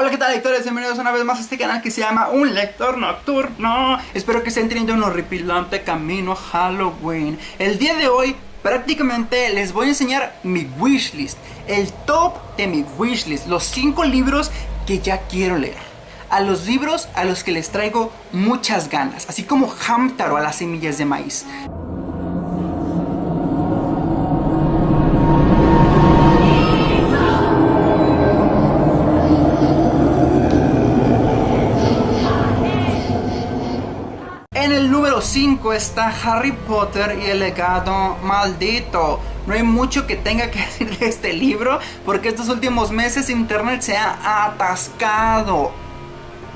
Hola, ¿qué tal lectores? Bienvenidos una vez más a este canal que se llama Un Lector Nocturno. Espero que estén teniendo un horripilante camino a Halloween. El día de hoy prácticamente les voy a enseñar mi wishlist, el top de mi wishlist, los 5 libros que ya quiero leer. A los libros a los que les traigo muchas ganas, así como Hamtaro a las semillas de maíz. Número 5 está Harry Potter y el legado maldito. No hay mucho que tenga que decir de este libro porque estos últimos meses internet se ha atascado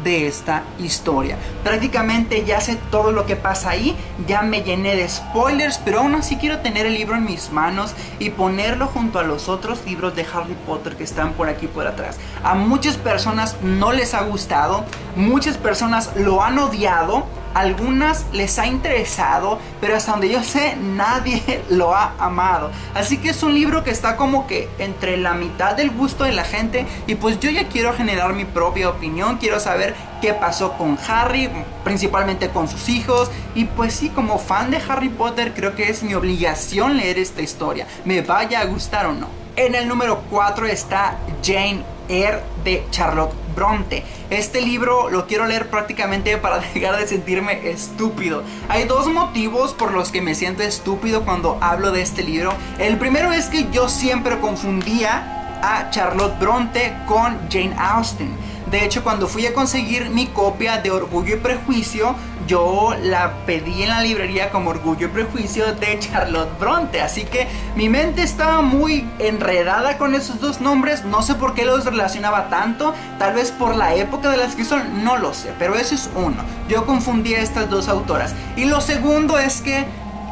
de esta historia. Prácticamente ya sé todo lo que pasa ahí, ya me llené de spoilers, pero aún así quiero tener el libro en mis manos y ponerlo junto a los otros libros de Harry Potter que están por aquí por atrás. A muchas personas no les ha gustado, muchas personas lo han odiado algunas les ha interesado, pero hasta donde yo sé nadie lo ha amado. Así que es un libro que está como que entre la mitad del gusto de la gente y pues yo ya quiero generar mi propia opinión, quiero saber qué pasó con Harry, principalmente con sus hijos y pues sí, como fan de Harry Potter creo que es mi obligación leer esta historia, me vaya a gustar o no. En el número 4 está Jane Eyre de Charlotte Bronte. Este libro lo quiero leer prácticamente para dejar de sentirme estúpido. Hay dos motivos por los que me siento estúpido cuando hablo de este libro. El primero es que yo siempre confundía a Charlotte Bronte con Jane Austen. De hecho, cuando fui a conseguir mi copia de Orgullo y Prejuicio, yo la pedí en la librería como Orgullo y Prejuicio de Charlotte Bronte. Así que mi mente estaba muy enredada con esos dos nombres. No sé por qué los relacionaba tanto. Tal vez por la época de las que son, no lo sé. Pero eso es uno. Yo confundí a estas dos autoras. Y lo segundo es que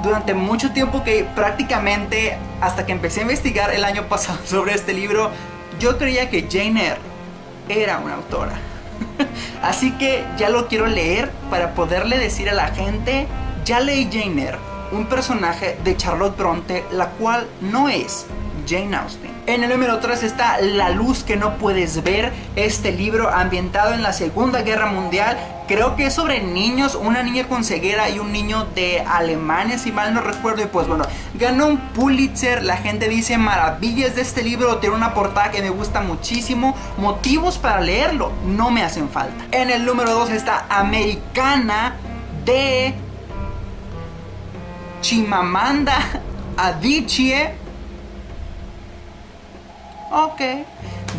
durante mucho tiempo que prácticamente hasta que empecé a investigar el año pasado sobre este libro, yo creía que Jane Eyre era una autora. Así que ya lo quiero leer para poderle decir a la gente, ya leí Jane Eyre, un personaje de Charlotte Bronte, la cual no es Jane Austen. En el número 3 está La luz que no puedes ver, este libro ambientado en la Segunda Guerra Mundial. Creo que es sobre niños, una niña con ceguera y un niño de Alemania, si mal no recuerdo. Y pues bueno, ganó un Pulitzer. La gente dice maravillas de este libro. Tiene una portada que me gusta muchísimo. Motivos para leerlo no me hacen falta. En el número 2 está Americana de Chimamanda Adichie Ok.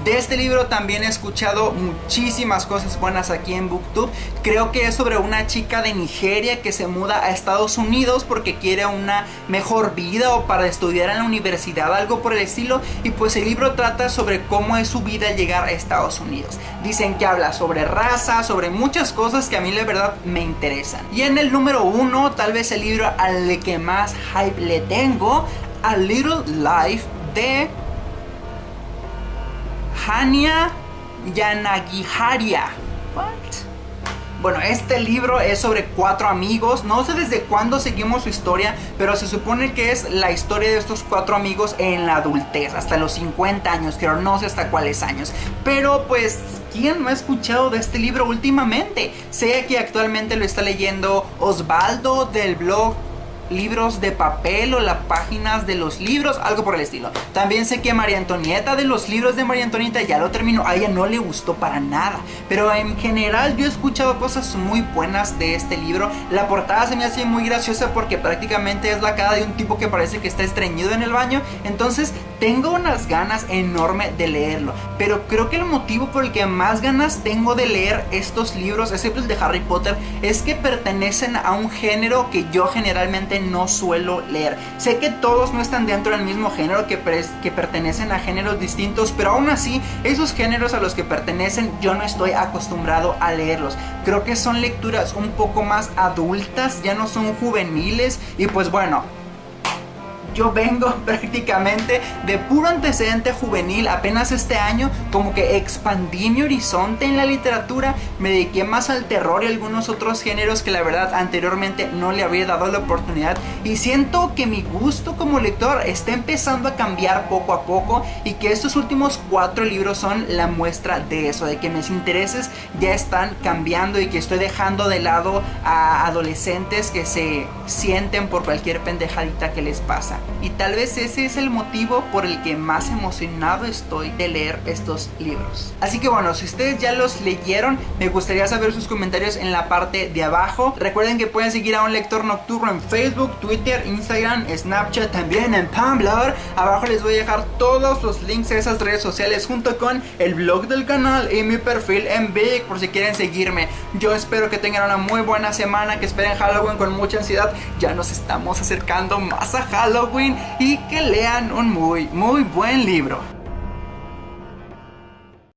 De este libro también he escuchado muchísimas cosas buenas aquí en Booktube. Creo que es sobre una chica de Nigeria que se muda a Estados Unidos porque quiere una mejor vida o para estudiar en la universidad, algo por el estilo. Y pues el libro trata sobre cómo es su vida al llegar a Estados Unidos. Dicen que habla sobre raza, sobre muchas cosas que a mí la verdad me interesan. Y en el número uno, tal vez el libro al que más hype le tengo, A Little Life de Hania Yanagiharia. Bueno, este libro es sobre cuatro amigos. No sé desde cuándo seguimos su historia, pero se supone que es la historia de estos cuatro amigos en la adultez, hasta los 50 años, creo, no sé hasta cuáles años. Pero pues, ¿quién no ha escuchado de este libro últimamente? Sé que actualmente lo está leyendo Osvaldo del blog libros de papel o las páginas de los libros, algo por el estilo. También sé que María Antonieta de los libros de María Antonieta ya lo terminó, a ella no le gustó para nada, pero en general yo he escuchado cosas muy buenas de este libro. La portada se me hace muy graciosa porque prácticamente es la cara de un tipo que parece que está estreñido en el baño, entonces tengo unas ganas enorme de leerlo, pero creo que el motivo por el que más ganas tengo de leer estos libros, excepto el de Harry Potter, es que pertenecen a un género que yo generalmente no suelo leer. Sé que todos no están dentro del mismo género, que, que pertenecen a géneros distintos, pero aún así, esos géneros a los que pertenecen yo no estoy acostumbrado a leerlos. Creo que son lecturas un poco más adultas, ya no son juveniles y pues bueno, yo vengo prácticamente de puro antecedente juvenil apenas este año, como que expandí mi horizonte en la literatura, me dediqué más al terror y algunos otros géneros que la verdad anteriormente no le había dado la oportunidad y siento que mi gusto como lector está empezando a cambiar poco a poco y que estos últimos cuatro libros son la muestra de eso, de que mis intereses ya están cambiando y que estoy dejando de lado a adolescentes que se sienten por cualquier pendejadita que les pasa. Y tal vez ese es el motivo por el que más emocionado estoy de leer estos libros. Así que bueno, si ustedes ya los leyeron, me gustaría saber sus comentarios en la parte de abajo. Recuerden que pueden seguir a un lector nocturno en Facebook, Twitter, Instagram, Snapchat, también en Tumblr. Abajo les voy a dejar todos los links a esas redes sociales junto con el blog del canal y mi perfil en Big por si quieren seguirme. Yo espero que tengan una muy buena semana, que esperen Halloween con mucha ansiedad. Ya nos estamos acercando más a Halloween y que lean un muy, muy buen libro.